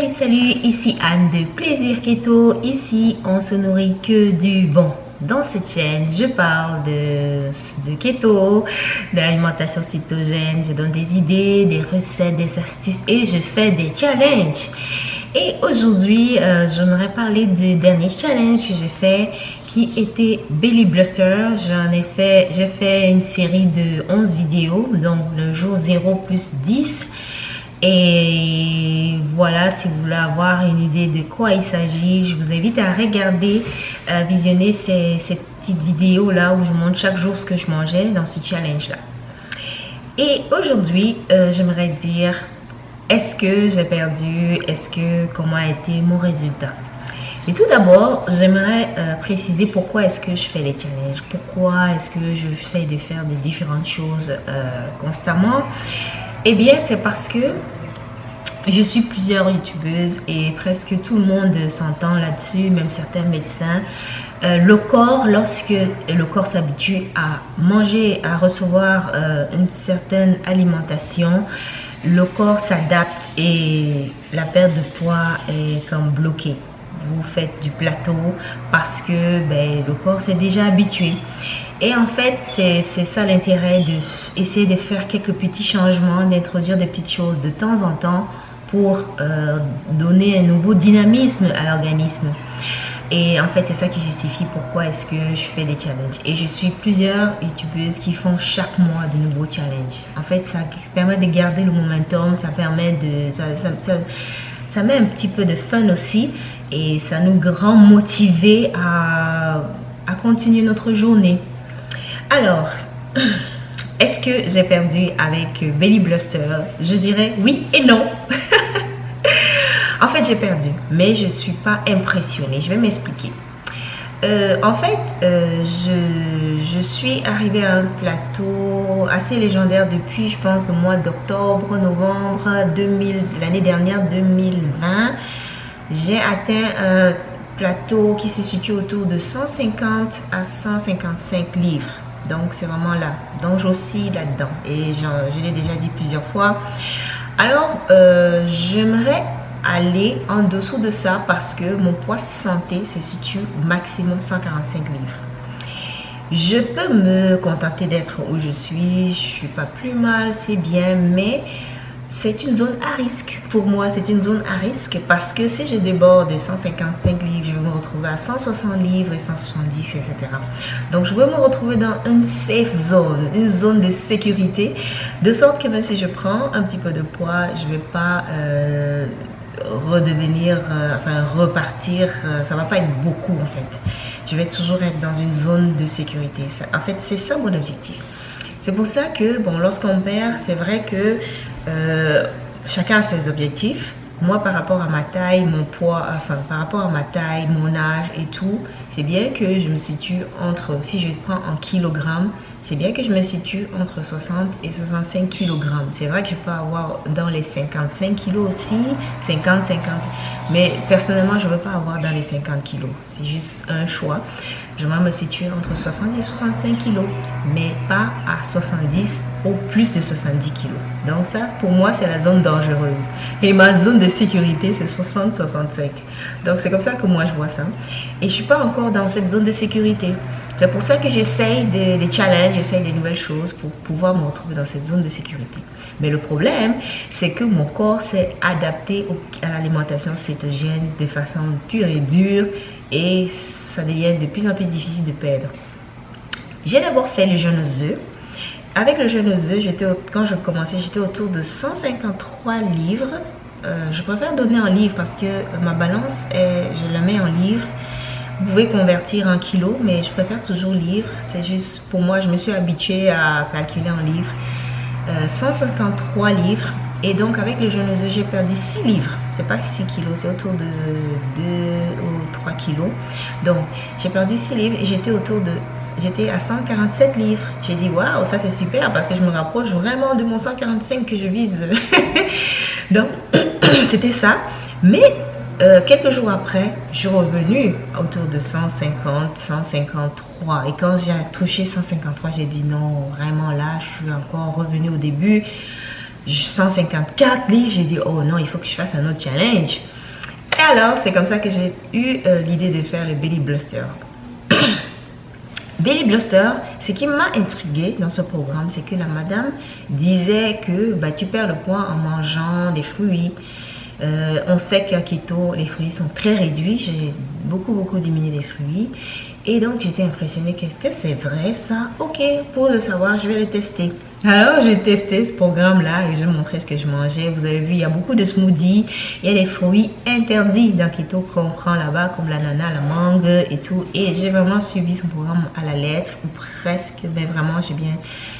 Salut, salut, ici Anne de Plaisir Keto. Ici, on se nourrit que du bon. Dans cette chaîne, je parle de, de keto, de cétogène, je donne des idées, des recettes, des astuces et je fais des challenges. Et aujourd'hui, euh, j'aimerais parler du dernier challenge que j'ai fait qui était Belly Bluster. J'en ai fait, j'ai fait une série de 11 vidéos, donc le jour 0 plus 10. Et voilà, si vous voulez avoir une idée de quoi il s'agit, je vous invite à regarder, euh, visionner ces, petites vidéos-là où je montre chaque jour ce que je mangeais dans ce challenge-là. Et aujourd'hui, euh, j'aimerais dire, est-ce que j'ai perdu Est-ce que, comment a été mon résultat? Et tout d'abord, j'aimerais euh, préciser pourquoi est-ce que je fais les challenges, pourquoi est-ce que j'essaie de faire des différentes choses constamment. Eh bien, c'est parce que je suis plusieurs youtubeuses et presque tout le monde s'entend là-dessus, même certains médecins. Euh, le corps, lorsque le corps s'habitue à manger, à recevoir euh, une certaine alimentation, le corps s'adapte et la perte de poids est comme bloquée. Vous faites du plateau parce que ben, le corps s'est déjà habitué. Et en fait, c'est ça l'intérêt d'essayer de faire quelques petits changements, d'introduire des petites choses de temps en temps pour euh, donner un nouveau dynamisme à l'organisme. Et en fait, c'est ça qui justifie pourquoi est-ce que je fais des challenges. Et je suis plusieurs youtubeuses qui font chaque mois de nouveaux challenges. En fait, ça permet de garder le momentum, ça permet de... Ça, ça, ça, met un petit peu de fun aussi et ça nous rend motivés à, à continuer notre journée. Alors, est-ce que j'ai perdu avec Belly Bluster? Je dirais oui et non. en fait, j'ai perdu, mais je ne suis pas impressionnée. Je vais m'expliquer. Euh, en fait, euh, je, suis arrivée à un plateau assez légendaire depuis, je pense, le mois d'octobre, novembre 2000, l'année dernière, 2020. J'ai atteint un plateau qui se situe autour de 150 à 155 livres. Donc, c'est vraiment là. Donc, j'oscille là-dedans. Et je l'ai déjà dit plusieurs fois. Alors, euh, j'aimerais aller en dessous de ça parce que mon poids santé se situe maximum 145 livres. Je peux me contenter d'être où je suis. Je suis pas plus mal, c'est bien. Mais c'est une zone à risque. Pour moi, c'est une zone à risque parce que si je déborde de 155 livres, je vais me retrouver à 160 livres et 170, etc. Donc, je veux me retrouver dans une safe zone, une zone de sécurité, de sorte que même si je prends un petit peu de poids, je ne vais pas euh, redevenir, euh, enfin repartir, euh, ça va pas être beaucoup en fait. Je vais toujours être dans une zone de sécurité. en fait, c'est ça mon objectif. C'est pour ça que, bon, lorsqu'on perd, c'est vrai que euh, chacun a ses objectifs. Moi, par rapport à ma taille, mon poids, enfin, par rapport à ma taille, mon âge et tout, c'est bien que je me situe entre, si je prends en kilogrammes, c'est bien que je me situe entre 60 et 65 kilogrammes. C'est vrai que je peux avoir dans les 55 kilos aussi, 50, 50. Mais personnellement, je ne veux pas avoir dans les 50 kilos. C'est juste un choix. Je vais me situer entre 60 et 65 kilos, mais pas à 70 ou plus de 70 kilos. Donc ça, pour moi, c'est la zone dangereuse. Et ma zone de sécurité, c'est 60-65. Donc c'est comme ça que moi, je vois ça. Et je suis pas encore dans cette zone de sécurité. C'est pour ça que j'essaye des, challenges, j'essaye des nouvelles choses pour pouvoir me retrouver dans cette zone de sécurité. Mais le problème, c'est que mon corps s'est adapté à l'alimentation cétogène de façon pure et dure et ça devient de plus en plus difficile de perdre. J'ai d'abord fait le jeûne aux œufs. Avec le jeûne aux œufs, quand je commençais, j'étais autour de 153 livres. Euh, je préfère donner en livres parce que ma balance, je la mets en livres. Vous pouvez convertir en kilos, mais je préfère toujours livres. C'est juste, pour moi, je me suis habituée à calculer en livres. 153 euh, livres. Et donc, avec le jeûne aux œufs, j'ai perdu 6 livres. C'est pas 6 kilos, c'est autour de 2 ou 3 kilos. Donc, j'ai perdu 6 livres et j'étais autour de... J'étais à 147 livres. J'ai dit, waouh, ça c'est super parce que je me rapproche vraiment de mon 145 que je vise. donc, c'était ça. Mais euh, quelques jours après, je suis revenue autour de 150, 153. Et quand j'ai touché 153, j'ai dit non, vraiment là, je suis encore revenue au début. 154 livres. J'ai dit, oh non, il faut que je fasse un autre challenge. Et alors, c'est comme ça que j'ai eu euh, l'idée de faire le Belly Bluster. Belly Bluster, ce qui m'a intrigué dans ce programme, c'est que la madame disait que bah, tu perds le poids en mangeant des fruits. Euh, on sait qu'à keto, les fruits sont très réduits. J'ai beaucoup, beaucoup diminué les fruits. Et donc, j'étais impressionnée. Qu'est-ce que c'est vrai ça? Ok, pour le savoir, je vais le tester. Alors, j'ai testé ce programme-là et je montrer ce que je mangeais. Vous avez vu, il y a beaucoup de smoothies. Il y a des fruits interdits dans keto qu'on prend là-bas, comme l'ananas, la mangue et tout. Et j'ai vraiment suivi son programme à la lettre, ou presque. Mais vraiment, j'ai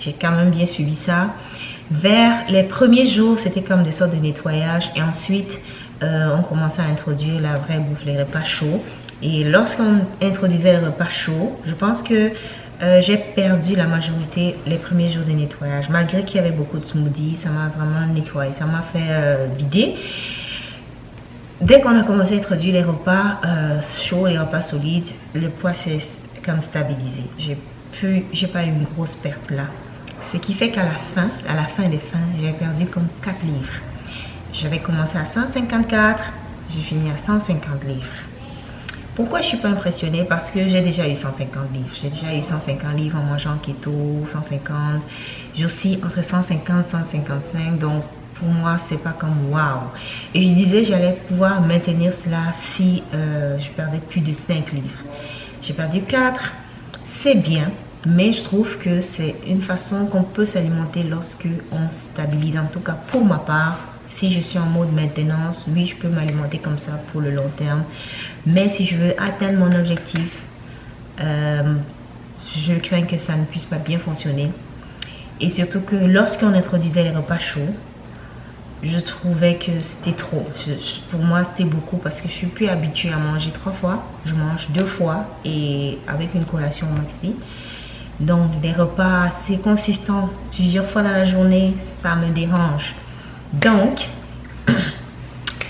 j'ai quand même bien suivi ça. Vers les premiers jours, c'était comme des sortes de nettoyage. Et ensuite, euh, on commençait à introduire la vraie bouffe, les repas chauds. Et lorsqu'on introduisait le repas chaud, je pense que euh, j'ai perdu la majorité les premiers jours de nettoyage. Malgré qu'il y avait beaucoup de smoothies, ça m'a vraiment nettoyé, ça m'a fait euh, vider. Dès qu'on a commencé à introduire les repas chauds et repas solides, le poids s'est comme stabilisé. J'ai plus, j'ai pas eu une grosse perte là. Ce qui fait qu'à la fin, à la fin des fins, j'ai perdu comme 4 livres. J'avais commencé à 154, j'ai fini à 150 livres. Pourquoi je suis pas impressionnée? Parce que j'ai déjà eu 150 livres. J'ai déjà eu 150 livres en mangeant keto, 150. J'ai aussi entre 150 et 155. Donc, pour moi, c'est pas comme waouh. Et je disais, j'allais pouvoir maintenir cela si euh, je perdais plus de 5 livres. J'ai perdu 4. C'est bien. Mais je trouve que c'est une façon qu'on peut s'alimenter lorsque on stabilise. En tout cas, pour ma part, si je suis en mode maintenance, oui, je peux m'alimenter comme ça pour le long terme. Mais si je veux atteindre mon objectif, euh, je crains que ça ne puisse pas bien fonctionner. Et surtout que lorsqu'on introduisait les repas chauds, je trouvais que c'était trop. pour moi, c'était beaucoup parce que je suis plus habituée à manger trois fois. Je mange deux fois et avec une collation maxi. Donc, des repas assez consistants plusieurs fois dans la journée, ça me dérange. Donc,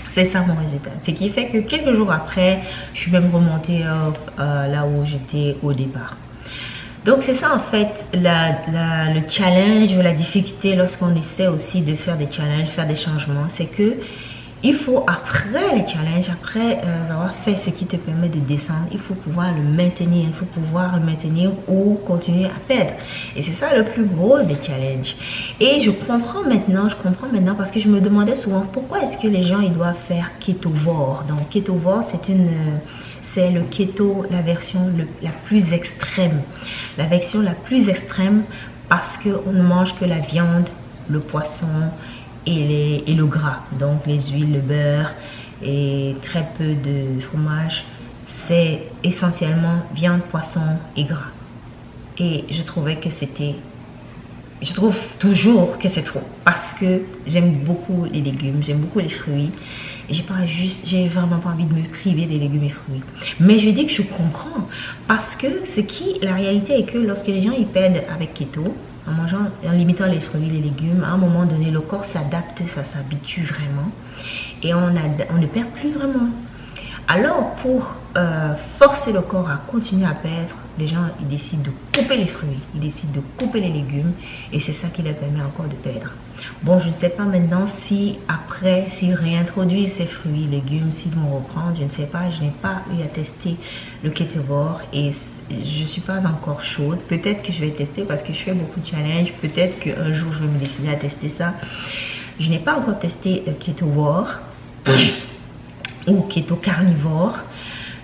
c'est ça mon résultat. Ce qui fait que quelques jours après, je suis même remontée euh, euh, là où j'étais au départ. Donc c'est ça en fait le challenge la difficulté lorsqu'on essaie aussi de faire des challenges, faire des changements. C'est que il faut, après les challenges, après euh, avoir fait ce qui te permet de descendre, il faut pouvoir le maintenir. Il faut pouvoir le maintenir ou continuer à perdre. Et c'est ça le plus gros des challenges. Et je comprends maintenant, je comprends maintenant parce que je me demandais souvent pourquoi est-ce que les gens ils doivent faire ketovore. Donc ketovore, c'est une... c'est le keto, la version la plus extrême. La version la plus extrême parce qu'on ne mange que la viande, le poisson, et, le gras, donc les huiles, le beurre et très peu de fromage. C'est essentiellement viande, poisson et gras. Et je trouvais que c'était... Je trouve toujours que c'est trop parce que j'aime beaucoup les légumes, j'aime beaucoup les fruits. J'ai pas juste, j'ai vraiment pas envie de me priver des légumes et fruits. Mais je dis que je comprends parce que ce qui, la réalité est que lorsque les gens y perdent avec keto, en mangeant, en limitant les fruits, les légumes, à un moment donné, le corps s'adapte, ça s'habitue vraiment et on, on ne perd plus vraiment. Alors, pour euh, forcer le corps à continuer à perdre, les gens ils décident de couper les fruits, ils décident de couper les légumes et c'est ça qui leur permet encore de perdre. Bon, je ne sais pas maintenant si après, s'ils réintroduisent ces fruits, légumes, s'ils vont reprendre, je ne sais pas, je n'ai pas eu à tester le ketovore et je ne suis pas encore chaude. Peut-être que je vais tester parce que je fais beaucoup de challenges, peut-être qu'un jour je vais me décider à tester ça. Je n'ai pas encore testé le ketovore ou keto carnivore.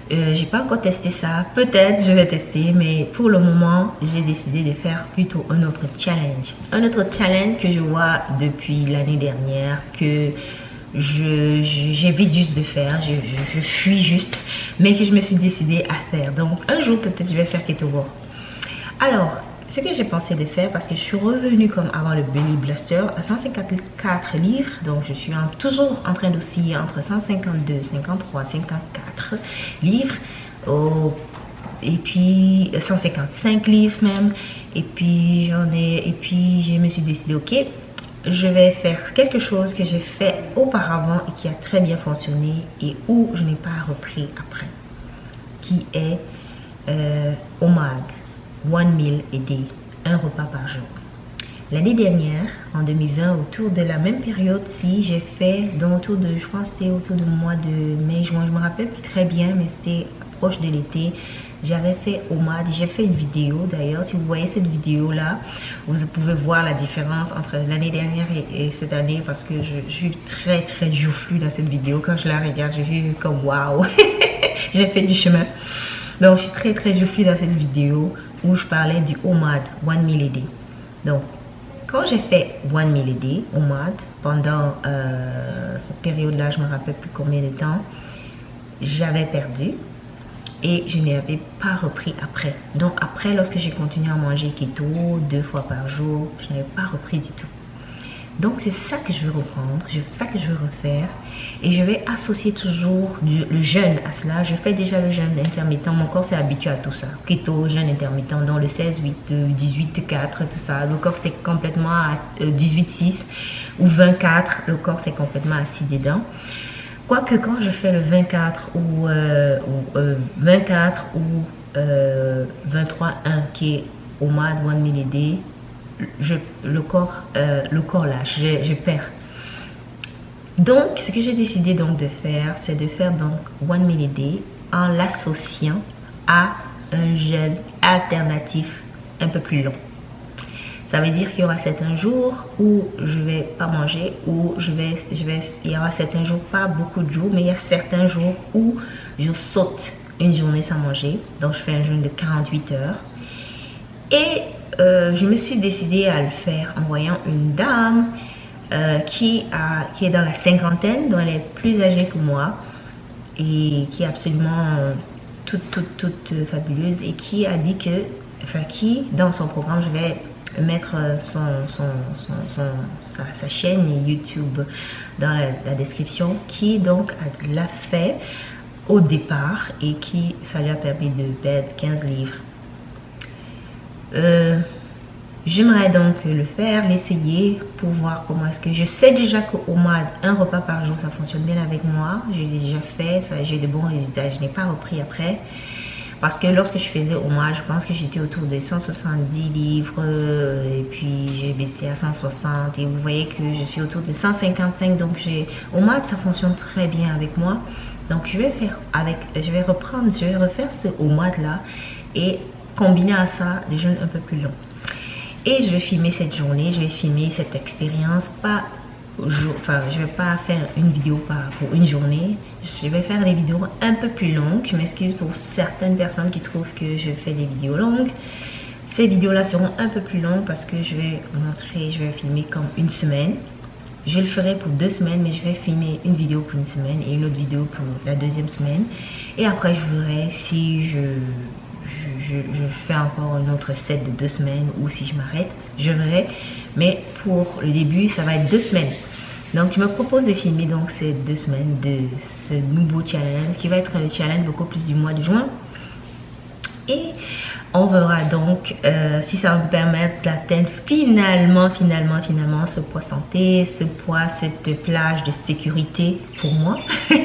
J'ai pas encore testé ça. Peut-être je vais tester, mais pour le moment, j'ai décidé de faire plutôt un autre challenge. Un autre challenge que je vois depuis l'année dernière, que j'évite juste de faire, je, fuis juste, mais que je me suis décidé à faire. Donc un jour, peut-être je vais faire keto. Alors, ce que j'ai pensé de faire parce que je suis revenue comme avant le Belly Blaster à 154 livres donc je suis toujours en train d'osciller entre 152 53 54 livres et puis 155 livres même et puis j'en ai et puis je me suis décidé ok je vais faire quelque chose que j'ai fait auparavant et qui a très bien fonctionné et où je n'ai pas repris après qui est euh, OMAD one meal a day, un repas par jour. L'année dernière, en 2020, autour de la même période, si j'ai fait, dans autour de, je pense c'était autour du mois de mai, juin, je me rappelle plus très bien, mais c'était proche de l'été, j'avais fait Omad, j'ai fait une vidéo d'ailleurs, si vous voyez cette vidéo là, vous pouvez voir la différence entre l'année dernière et, cette année parce que je, suis très très joufflue dans cette vidéo, quand je la regarde, je suis juste comme waouh, j'ai fait du chemin. Donc je suis très très joufflue dans cette vidéo où je parlais du Omad One Day. Donc quand j'ai fait One Day, Omad, pendant euh, cette période-là, je me rappelle plus combien de temps, j'avais perdu et je n'avais pas repris après. Donc après, lorsque j'ai continué à manger keto deux fois par jour, je n'avais pas repris du tout. Donc c'est ça que je veux reprendre, ça que je veux refaire. Et je vais associer toujours le jeûne à cela. Je fais déjà le jeûne intermittent, mon corps s'est habitué à tout ça. Keto, jeûne intermittent, dans le 16, 8, 18, 4, tout ça. Le corps c'est complètement à 18, 6 ou 24, le corps c'est complètement assis dedans. Quoique quand je fais le 24 ou, 24 ou 23-1 euh, euh, qui est de One Day, je, le, corps, euh, le corps lâche, je, perds. Donc, ce que j'ai décidé donc de faire, c'est de faire donc One Day en l'associant à un gel alternatif un peu plus long. Ça veut dire qu'il y aura certains jours où je vais pas manger, ou je vais, je vais, il y aura certains jours, pas beaucoup de jours, mais il y a certains jours où je saute une journée sans manger. Donc je fais un jeûne de 48 heures. Et euh, je me suis décidée à le faire en voyant une dame euh, qui, est dans la cinquantaine, dont elle est plus âgée que moi et qui est absolument euh, toute, toute, toute fabuleuse et qui a dit que, enfin qui, dans son programme, je vais mettre son, sa, chaîne YouTube dans la, description qui donc l'a fait au départ et qui ça lui a permis de perdre 15 livres. Euh, j'aimerais donc le faire, l'essayer pour voir comment est-ce que... Je sais déjà qu'au moins un repas par jour, ça fonctionne bien avec moi. J'ai déjà fait, j'ai de bons résultats. Je n'ai pas repris après. Parce que lorsque je faisais au mois, je pense que j'étais autour de 170 livres et puis j'ai baissé à 160 et vous voyez que je suis autour de 155 donc j'ai au mois ça fonctionne très bien avec moi. Donc je vais faire avec, je vais reprendre, je vais refaire ce au mois là et combiner à ça des jeunes un peu plus longs. Et je vais filmer cette journée, je vais filmer cette expérience, pas enfin je vais pas faire une vidéo pour une journée. Je vais faire des vidéos un peu plus longues. Je m'excuse pour certaines personnes qui trouvent que je fais des vidéos longues. Ces vidéos là seront un peu plus longues parce que je vais montrer je vais filmer comme une semaine. Je le ferai pour deux semaines mais je vais filmer une vidéo pour une semaine et une autre vidéo pour la deuxième semaine. Et après je verrai si je je, fais encore un autre set de deux semaines ou si je m'arrête, je verrai. Mais pour le début, ça va être deux semaines. Donc, je me propose de filmer donc ces deux semaines de ce nouveau challenge qui va être un challenge beaucoup plus du mois de juin. Et on verra donc euh, si ça va me permettre d'atteindre finalement, finalement, finalement ce poids santé, ce poids, cette plage de sécurité pour moi.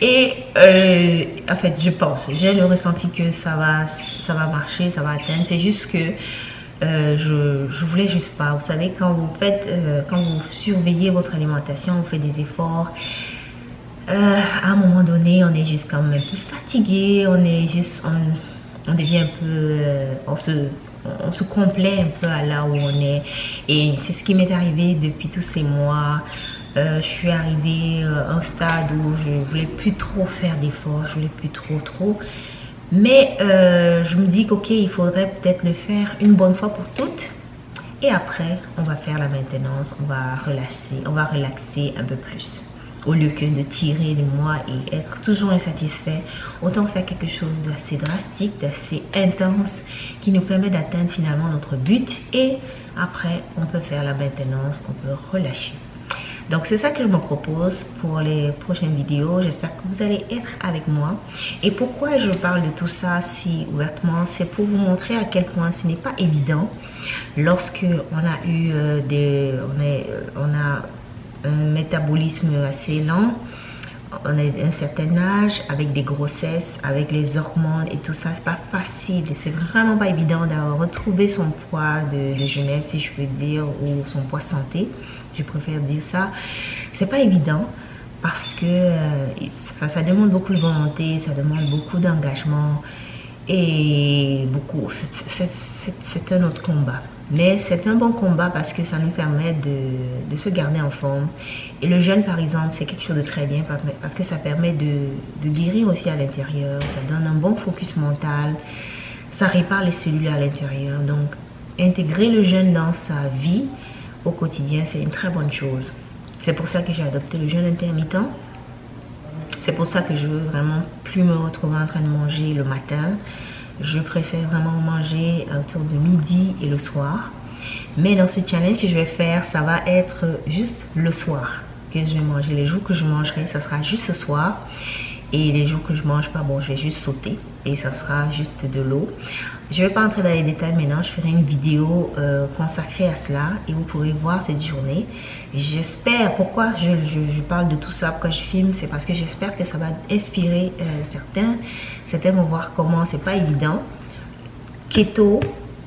Et euh, en fait, je pense, j'ai le ressenti que ça va, ça va marcher, ça va atteindre. C'est juste que euh, je, je voulais juste pas. Vous savez, quand vous faites, euh, quand vous surveillez votre alimentation, vous faites des efforts. À un moment donné, on est juste quand même plus fatigué, on est juste, on, on devient un peu, on se, on se complaît un peu à là où on est. Et c'est ce qui m'est arrivé depuis tous ces mois. Je suis arrivée à un stade où je voulais plus trop faire d'efforts, je voulais plus trop trop. Mais euh, je me dis qu'ok, il faudrait peut-être le faire une bonne fois pour toutes. Et après, on va faire la maintenance, on va relaxer, on va relaxer un peu plus. Au lieu que de tirer de moi et être toujours insatisfait, autant faire quelque chose d'assez drastique, d'assez intense, qui nous permet d'atteindre finalement notre but. Et après, on peut faire la maintenance, on peut relâcher. Donc c'est ça que je me propose pour les prochaines vidéos. J'espère que vous allez être avec moi. Et pourquoi je parle de tout ça si ouvertement C'est pour vous montrer à quel point ce n'est pas évident lorsque on a eu euh, des... Euh, on a un métabolisme assez lent. on a un certain âge, avec des grossesses, avec les hormones et tout ça, c'est pas facile. C'est vraiment pas évident de retrouver son poids de, jeunesse, si je peux dire, ou son poids santé. Je préfère dire ça. C'est pas évident parce que euh, ça demande beaucoup de volonté, ça demande beaucoup d'engagement et beaucoup. C'est un autre combat. Mais c'est un bon combat parce que ça nous permet de, se garder en forme. Et le jeûne, par exemple, c'est quelque chose de très bien parce que ça permet de guérir aussi à l'intérieur. Ça donne un bon focus mental. Ça répare les cellules à l'intérieur. Donc, intégrer le jeûne dans sa vie au quotidien, c'est une très bonne chose. C'est pour ça que j'ai adopté le jeûne intermittent. C'est pour ça que je veux vraiment plus me retrouver en train de manger le matin je préfère vraiment manger autour de midi et le soir. Mais dans ce challenge que je vais faire, ça va être juste le soir que je vais manger. Les jours que je mangerai, ça sera juste ce soir. Et les jours que je mange pas, bon, je vais juste sauter et ça sera juste de l'eau. Je vais pas entrer dans les détails maintenant, je ferai une vidéo euh, consacrée à cela et vous pourrez voir cette journée. J'espère, pourquoi je, parle de tout ça, pourquoi je filme, c'est parce que j'espère que ça va inspirer euh, certains. Certains vont voir comment c'est pas évident. Keto,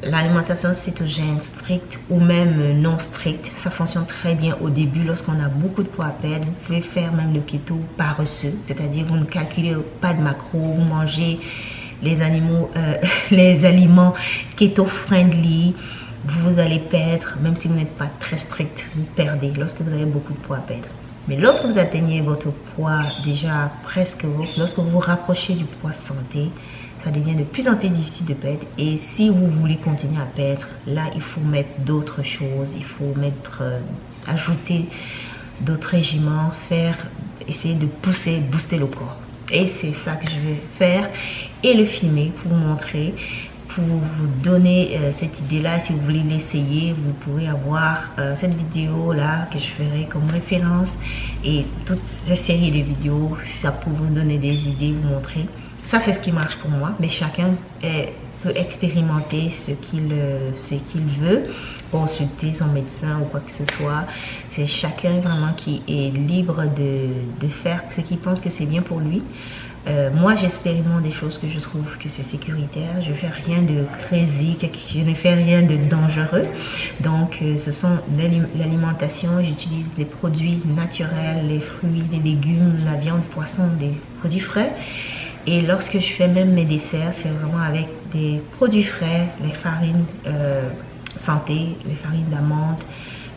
l'alimentation cétogène stricte ou même non stricte, ça fonctionne très bien au début lorsqu'on a beaucoup de poids à perdre. Vous pouvez faire même le keto paresseux, c'est-à-dire vous ne calculez pas de macros, vous mangez les animaux, euh, les aliments keto-friendly, vous allez perdre, même si vous n'êtes pas très strict, vous perdez lorsque vous avez beaucoup de poids à perdre. Mais lorsque vous atteignez votre poids déjà presque, lorsque vous vous rapprochez du poids santé, ça devient de plus en plus difficile de perdre. Et si vous voulez continuer à perdre, là, il faut mettre d'autres choses. Il faut mettre, euh, ajouter d'autres régiments, faire, essayer de pousser, booster le corps. Et c'est ça que je vais faire et le filmer pour vous montrer, pour vous donner euh, cette idée-là. Si vous voulez l'essayer, vous pourrez avoir euh, cette vidéo-là que je ferai comme référence et toute cette série de vidéos, ça peut vous donner des idées, vous montrer. Ça, c'est ce qui marche pour moi, mais chacun peut expérimenter ce qu'il euh, ce qu'il veut, consulter son médecin ou quoi que ce soit. C'est chacun vraiment qui est libre de, faire ce qu'il pense que c'est bien pour lui. Euh, moi, j'expérimente des choses que je trouve que c'est sécuritaire. Je ne fais rien de crazy, je ne fais rien de dangereux. Donc, euh, ce sont l'alimentation. J'utilise des produits naturels, les fruits, les légumes, la viande, poisson, des produits frais. Et lorsque je fais même mes desserts, c'est vraiment avec des produits frais, les farines euh, santé, les farines d'amande,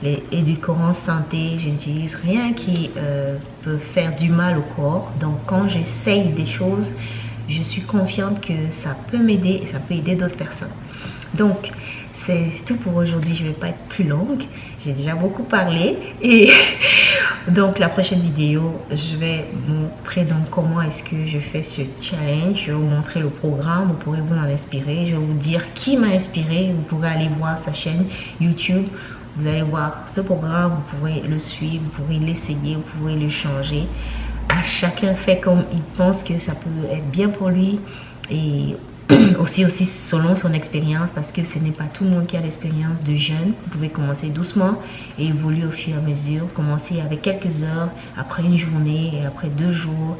les édulcorants santé. Je n'utilise rien qui euh, peut faire du mal au corps. Donc quand j'essaye des choses, je suis confiante que ça peut m'aider et ça peut aider d'autres personnes. Donc, c'est tout pour aujourd'hui. Je ne vais pas être plus longue. J'ai déjà beaucoup parlé. Et donc, la prochaine vidéo, je vais montrer donc comment est-ce que je fais ce challenge. Je vais vous montrer le programme. Vous pourrez vous en inspirer. Je vais vous dire qui m'a inspiré. Vous pourrez aller voir sa chaîne YouTube. Vous allez voir ce programme. Vous pourrez le suivre. Vous pourrez l'essayer. Vous pourrez le changer. Chacun fait comme il pense que ça peut être bien pour lui. Et aussi, aussi selon son expérience, parce que ce n'est pas tout le monde qui a l'expérience de jeûne. Vous pouvez commencer doucement et évoluer au fur et à mesure. Commencer avec quelques heures, après une journée après deux jours,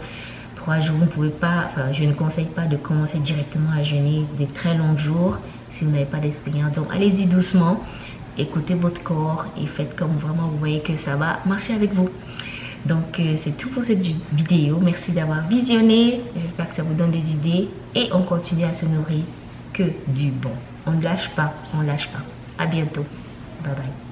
trois jours. Vous pouvez pas, enfin, je ne conseille pas de commencer directement à jeûner des très longs jours si vous n'avez pas d'expérience. Donc, allez-y doucement, écoutez votre corps et faites comme vraiment vous voyez que ça va marcher avec vous. Donc, euh, c'est tout pour cette vidéo. Merci d'avoir visionné. J'espère que ça vous donne des idées. Et on continue à se nourrir que du bon. On ne lâche pas, on ne lâche pas. À bientôt. Bye bye.